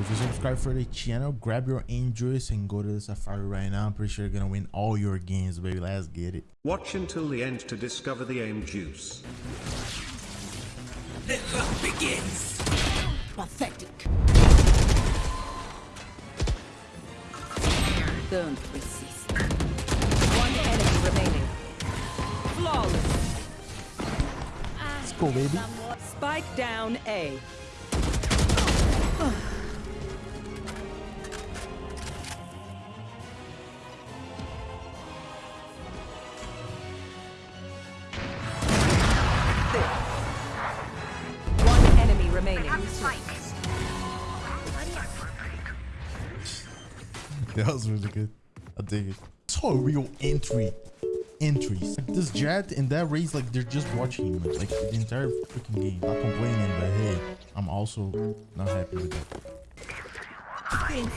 If you subscribe for the channel, grab your Androids and go to the Safari right now. I'm pretty sure you're gonna win all your games, baby. Let's get it. Watch until the end to discover the aim juice. The hunt begins. Pathetic. Don't resist. One enemy remaining. Flawless. Let's go, baby. Spike down A. That was really good. I dig it. So a real entry. Entries. Like this Jett and that Raze, like they're just watching him, like the entire freaking game. Not complaining, but hey, I'm also not happy with that. In.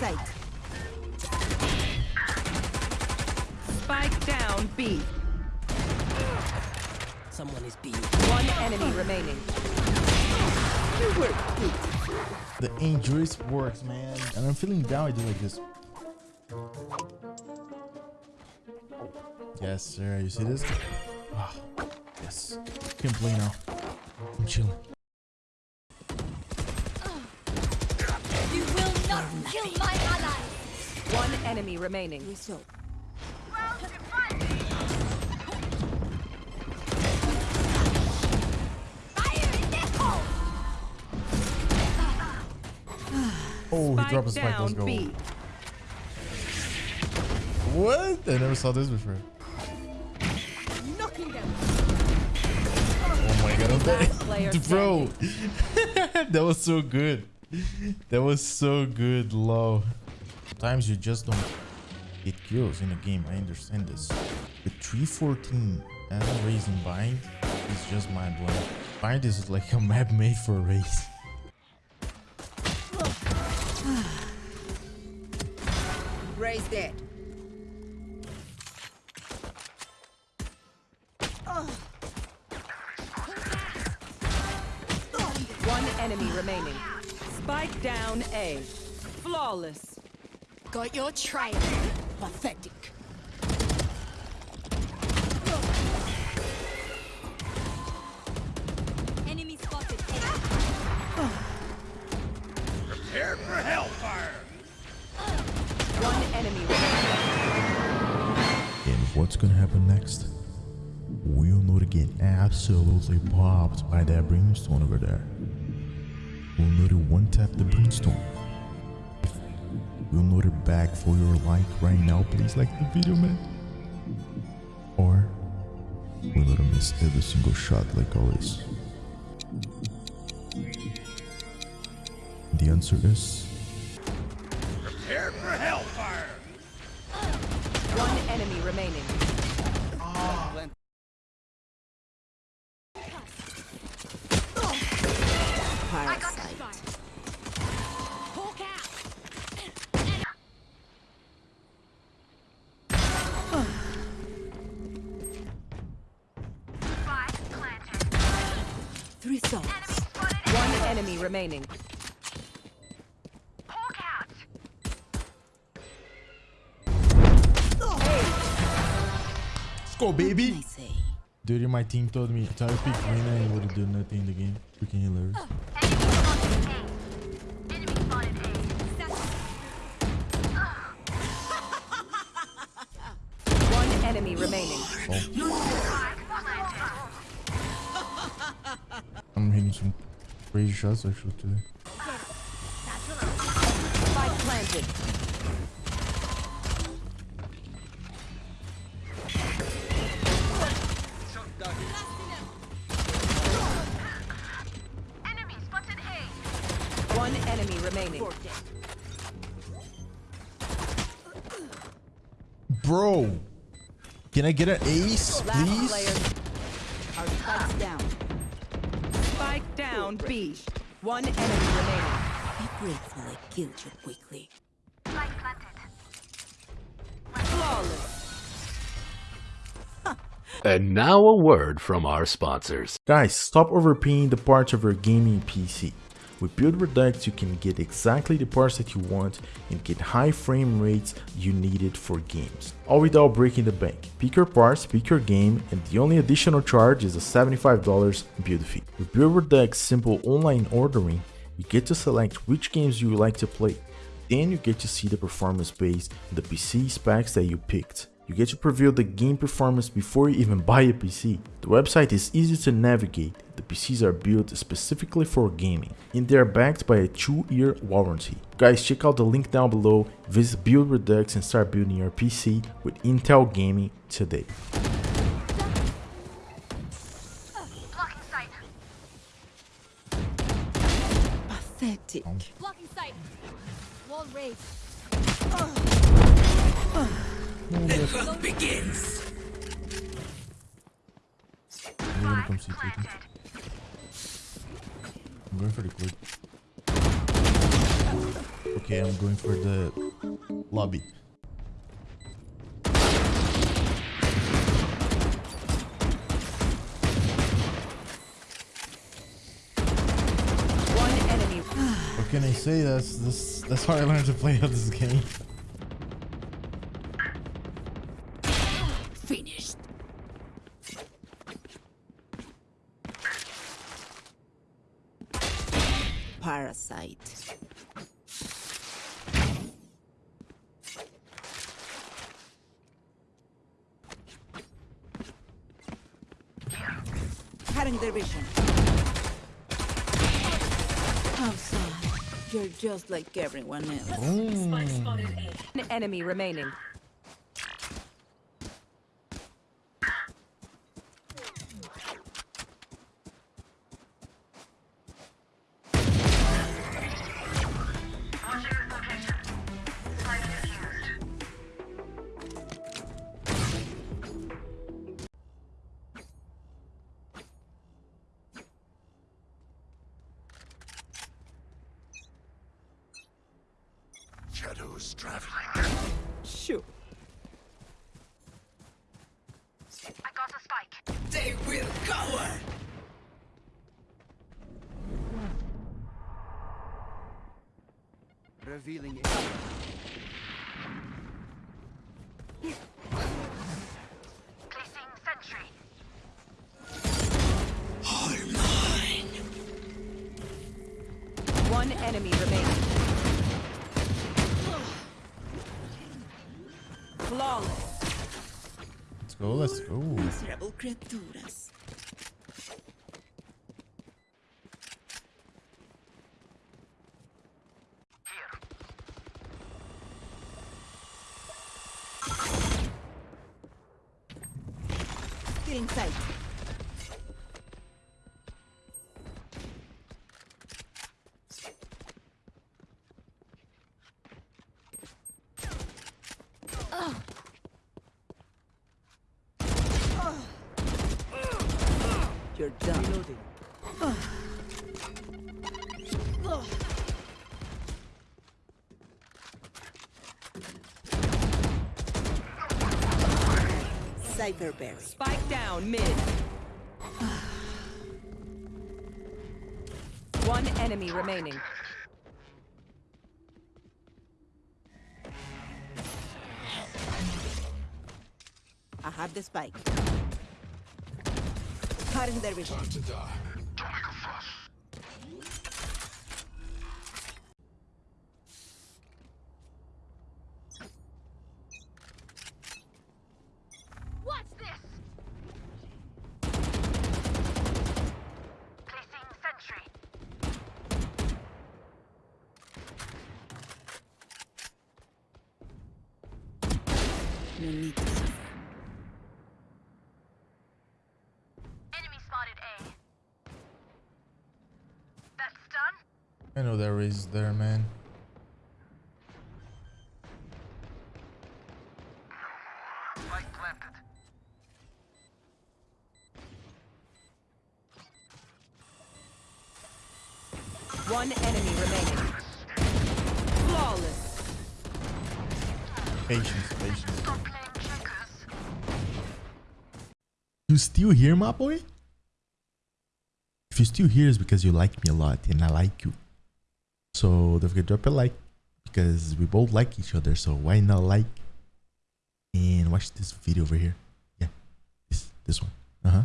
Spike down B. Someone is B. One enemy remaining. You work good. The injuries works, man. And I'm feeling down. I do like this. Yes, sir. You see this? Ah, yes. Can't play now. I'm chilling. You will not kill my ally! One enemy remaining. He dropped a Spike spike. Let's go. B. What? I never saw this before. Oh my god, I'm player dead. Bro, that was so good. That was so good, low. Sometimes you just don't get kills in a game. I understand this. With 314 and a raising bind, it's just mind blowing. Bind is like a map made for a Raze. Raise dead. One enemy remaining. Spike down A. Flawless. Got your trail. Pathetic. What's gonna happen next? We'll know to get absolutely popped by that brimstone over there. We'll know to one tap the brimstone. We'll to beg for your like right now. Please like the video, man. Or we'll know to miss every single shot like always. The answer is enemy remaining. Let's go, baby! Dude my team told me if I pick Reyna, he would have done nothing in the game. Freaking hilarious. Enemy spotted A. Enemy spotted A. One enemy remaining. Oh. I'm hitting some crazy shots actually today. Spike planted. Enemy spotted A. One enemy remaining. Bro, can I get an ace, please? Player. Down. B. One enemy remaining. Be grateful I killed you quickly. Light planted. Flawless. And now a word from our sponsors. Guys, stop overpaying the parts of your gaming PC. With Build Redux, you can get exactly the parts that you want and get high frame rates you needed for games, all without breaking the bank. Pick your parts, pick your game, and the only additional charge is a $75 build fee. With Build Redux simple online ordering, you get to select which games you would like to play. Then you get to see the performance based on the PC specs that you picked. You get to preview the game performance before you even buy a PC. The website is easy to navigate, the PCs are built specifically for gaming, and they are backed by a 2-year warranty. Guys, check out the link down below, visit Build Redux and start building your PC with Intel Gaming today. Blocking sight. Pathetic. Blocking sight. Wall begins. I'm gonna come see Tatum. I'm going for the clip. Okay, I'm going for the lobby. One enemy. What can I say? That's this. That's how I learned to play this game. Parasite. Cutting their vision. How sad. You're just like everyone else. One enemy remaining. Shadows traveling. Sure. I got a spike. They will cower! Revealing Placing sentry. All mine! One enemy remaining. Go. Let's go. Miserable criaturas. Get inside. You're done. Cyberberry. Spike down mid. One enemy remaining. I have the spike. Cutting their vision. To die. What's this? Placing sentry. No need to suffer. Enemy spotted A. That's done. I know there is there, man. One enemy remaining. Flawless. Patience, patience. Stop playing checkers. You still here, my boy? If you're still here, it's because you like me a lot, and I like you. So don't forget to drop a like because we both like each other. So why not like and watch this video over here? Yeah, this this one. Uh huh.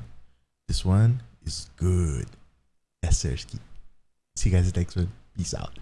This one is good. Sersky. See you guys next one. Peace out.